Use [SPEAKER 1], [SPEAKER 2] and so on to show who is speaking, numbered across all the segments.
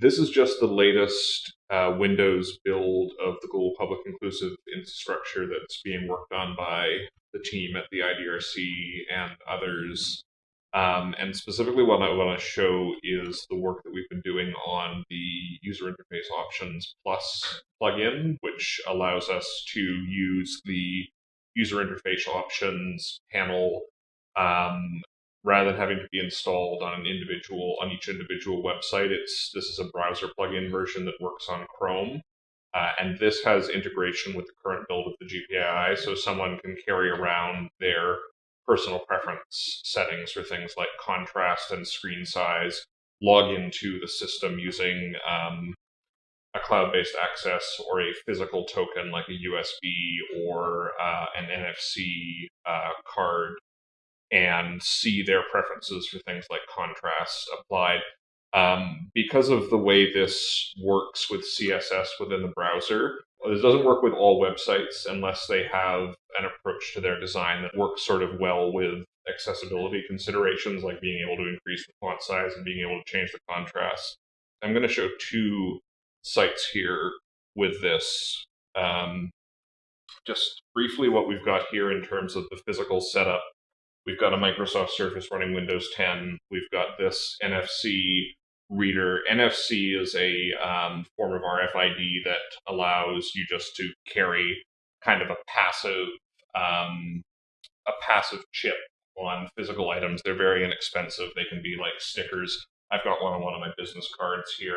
[SPEAKER 1] this is just the latest uh, Windows build of the global public inclusive infrastructure that's being worked on by the team at the IDRC and others. Um, and specifically, what I want to show is the work that we've been doing on the user interface options plus plugin, which allows us to use the user interface options panel um, rather than having to be installed on an individual on each individual website. It's this is a browser plugin version that works on Chrome. Uh, and this has integration with the current build of the GPII, so someone can carry around their personal preference settings for things like contrast and screen size, log into the system using um, a cloud-based access or a physical token like a USB or uh, an NFC uh, card, and see their preferences for things like contrast applied. Um, because of the way this works with CSS within the browser, this doesn't work with all websites unless they have an approach to their design that works sort of well with accessibility considerations, like being able to increase the font size and being able to change the contrast. I'm going to show two sites here with this. Um, just briefly, what we've got here in terms of the physical setup. We've got a Microsoft Surface running Windows 10. We've got this NFC reader. NFC is a um, form of RFID that allows you just to carry kind of a passive um, a passive chip on physical items. They're very inexpensive. They can be like stickers. I've got one on one of my business cards here,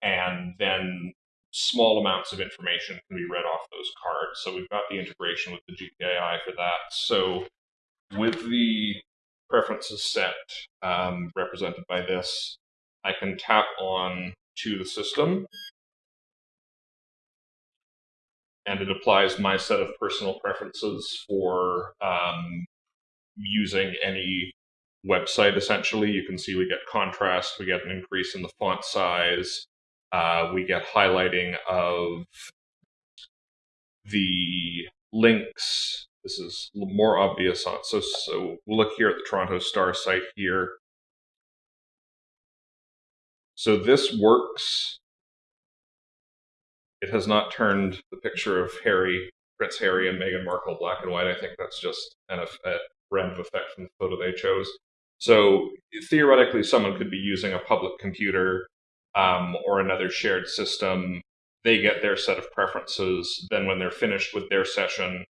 [SPEAKER 1] and then small amounts of information can be read off those cards. So we've got the integration with the GPII for that. So with the preferences set um, represented by this, I can tap on to the system and it applies my set of personal preferences for um, using any website essentially. You can see we get contrast, we get an increase in the font size, uh, we get highlighting of the links. This is more obvious on so so we'll look here at the Toronto Star site here. So this works. It has not turned the picture of Harry, Prince Harry and Meghan Markle black and white. I think that's just an, a random effect from the photo they chose. So theoretically, someone could be using a public computer um, or another shared system. They get their set of preferences. Then when they're finished with their session,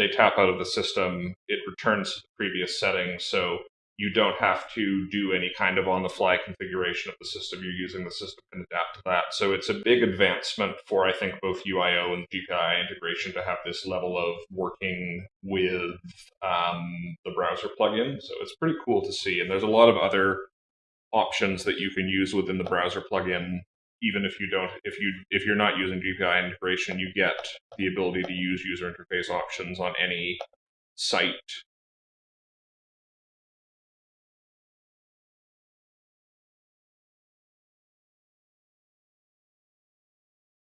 [SPEAKER 1] they tap out of the system. It returns to the previous settings. So you don't have to do any kind of on the fly configuration of the system you're using. The system can adapt to that. So it's a big advancement for, I think, both UIO and GPI integration to have this level of working with um, the browser plugin. So it's pretty cool to see. And there's a lot of other options that you can use within the browser plugin. Even if you don't, if you if you're not using GPI integration, you get the ability to use user interface options on any site